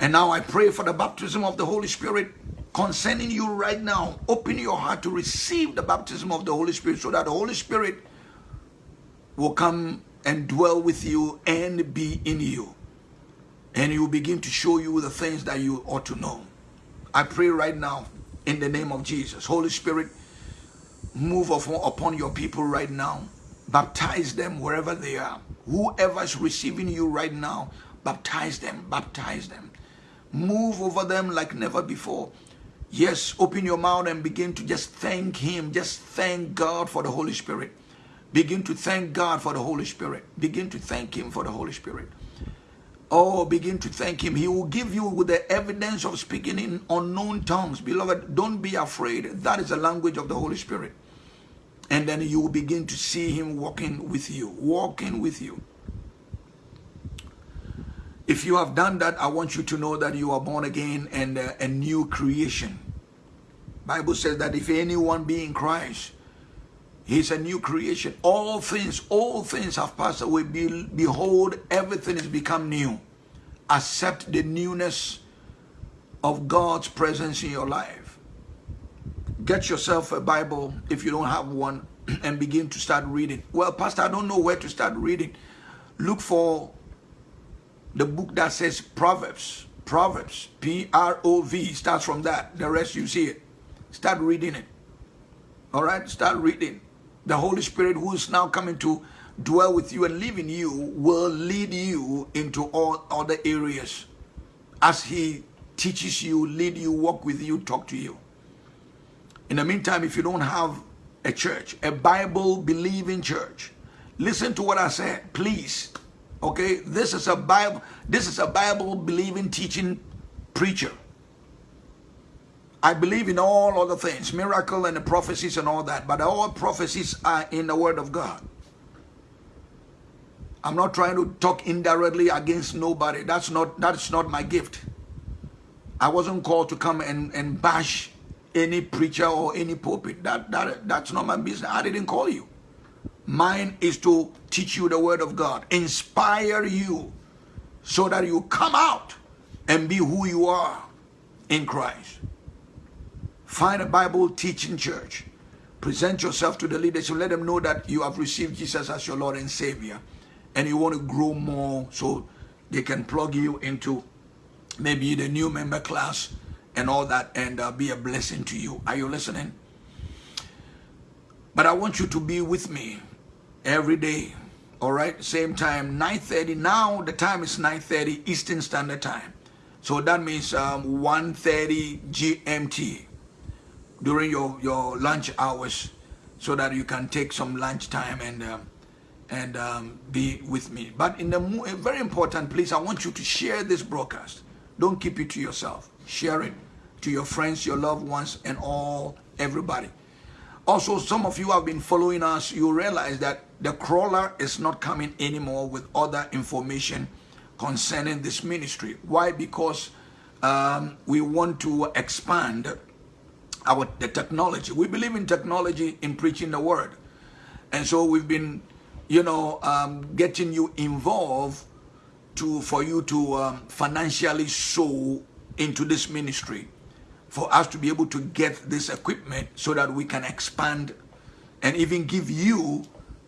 And now I pray for the baptism of the Holy Spirit concerning you right now. Open your heart to receive the baptism of the Holy Spirit so that the Holy Spirit will come and dwell with you and be in you. And he will begin to show you the things that you ought to know. I pray right now in the name of Jesus. Holy Spirit, move upon your people right now. Baptize them wherever they are. Whoever is receiving you right now, baptize them, baptize them. Move over them like never before. Yes, open your mouth and begin to just thank Him. Just thank God for the Holy Spirit. Begin to thank God for the Holy Spirit. Begin to thank Him for the Holy Spirit. Oh, begin to thank Him. He will give you with the evidence of speaking in unknown tongues. Beloved, don't be afraid. That is the language of the Holy Spirit. And then you will begin to see Him walking with you, walking with you. If you have done that, I want you to know that you are born again and uh, a new creation. Bible says that if anyone be in Christ, he's a new creation. All things, all things have passed away. Be, behold, everything has become new. Accept the newness of God's presence in your life get yourself a Bible if you don't have one *clears throat* and begin to start reading. Well, Pastor, I don't know where to start reading. Look for the book that says Proverbs. Proverbs. P-R-O-V. Starts from that. The rest you see it. Start reading it. All right? Start reading. The Holy Spirit who is now coming to dwell with you and live in you will lead you into all other areas as he teaches you, lead you, walk with you, talk to you. In the meantime, if you don't have a church, a Bible believing church, listen to what I said, please. Okay, this is a Bible, this is a Bible believing teaching preacher. I believe in all other things, miracle and the prophecies and all that, but all prophecies are in the word of God. I'm not trying to talk indirectly against nobody. That's not that's not my gift. I wasn't called to come and, and bash any preacher or any pulpit. That, that, that's not my business. I didn't call you. Mine is to teach you the word of God, inspire you so that you come out and be who you are in Christ. Find a Bible teaching church. Present yourself to the leadership. Let them know that you have received Jesus as your Lord and Savior and you want to grow more so they can plug you into maybe the new member class and all that and uh, be a blessing to you. Are you listening? But I want you to be with me every day. All right, same time, 9.30. Now the time is 9.30 Eastern Standard Time. So that means um, 1.30 GMT during your, your lunch hours so that you can take some lunch time and um, and um, be with me. But in the very important place, I want you to share this broadcast. Don't keep it to yourself. Share it to your friends, your loved ones, and all, everybody. Also, some of you have been following us. You realize that the crawler is not coming anymore with other information concerning this ministry. Why? Because um, we want to expand our the technology. We believe in technology in preaching the word. And so we've been you know, um, getting you involved to for you to um, financially sow into this ministry, for us to be able to get this equipment so that we can expand and even give you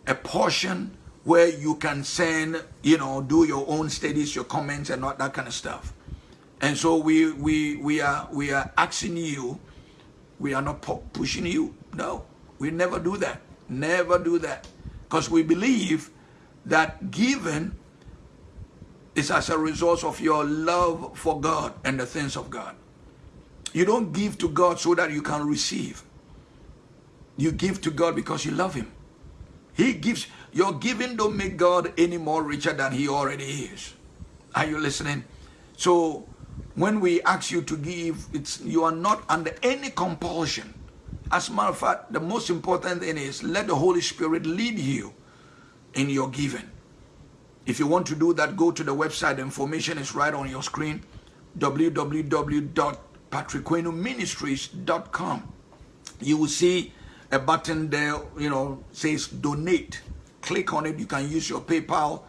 a portion where you can send, you know, do your own studies, your comments, and all that kind of stuff. And so we we we are we are asking you, we are not pushing you. No, we never do that. Never do that. Because we believe that giving is as a result of your love for God and the things of God. You don't give to God so that you can receive. You give to God because you love him. He gives, your giving don't make God any more richer than he already is. Are you listening? So when we ask you to give, it's you are not under any compulsion. As a matter of fact, the most important thing is let the Holy Spirit lead you in your giving. If you want to do that, go to the website. The information is right on your screen, www.patrickquenoministries.com. You will see a button there, you know, says donate. Click on it. You can use your PayPal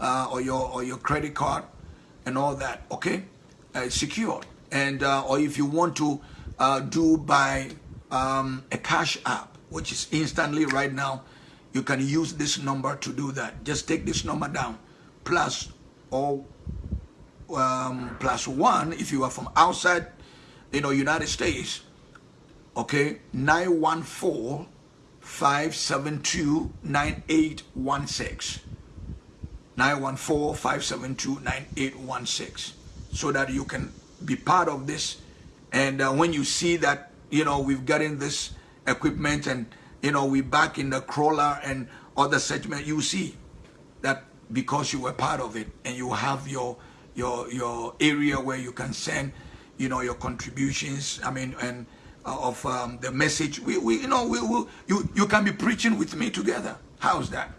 uh, or your or your credit card and all that. Okay, uh, secure. And uh, or if you want to uh, do by um, a cash app, which is instantly right now, you can use this number to do that. Just take this number down, plus or um, plus one if you are from outside, you know, United States. Okay, 914 572 9816. 914 572 9816. So that you can be part of this. And uh, when you see that you know, we've gotten this equipment and, you know, we back in the crawler and other segment, you see that because you were part of it and you have your, your, your area where you can send, you know, your contributions, I mean, and uh, of um, the message, we, we, you know, we will, you, you can be preaching with me together. How's that?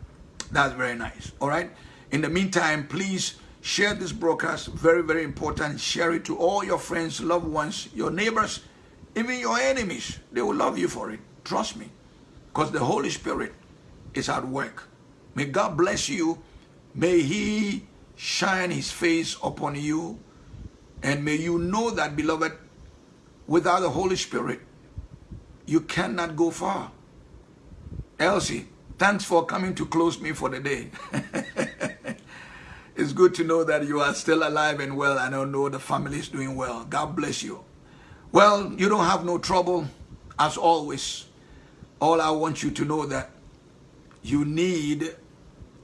That's very nice. All right. In the meantime, please share this broadcast. Very, very important. Share it to all your friends, loved ones, your neighbors, even your enemies, they will love you for it. Trust me. Because the Holy Spirit is at work. May God bless you. May He shine His face upon you. And may you know that, beloved, without the Holy Spirit, you cannot go far. Elsie, thanks for coming to close me for the day. *laughs* it's good to know that you are still alive and well, I know the family is doing well. God bless you. Well, you don't have no trouble as always. All I want you to know that you need,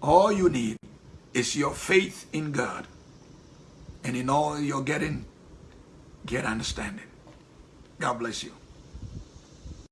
all you need is your faith in God. And in all you're getting, get understanding. God bless you.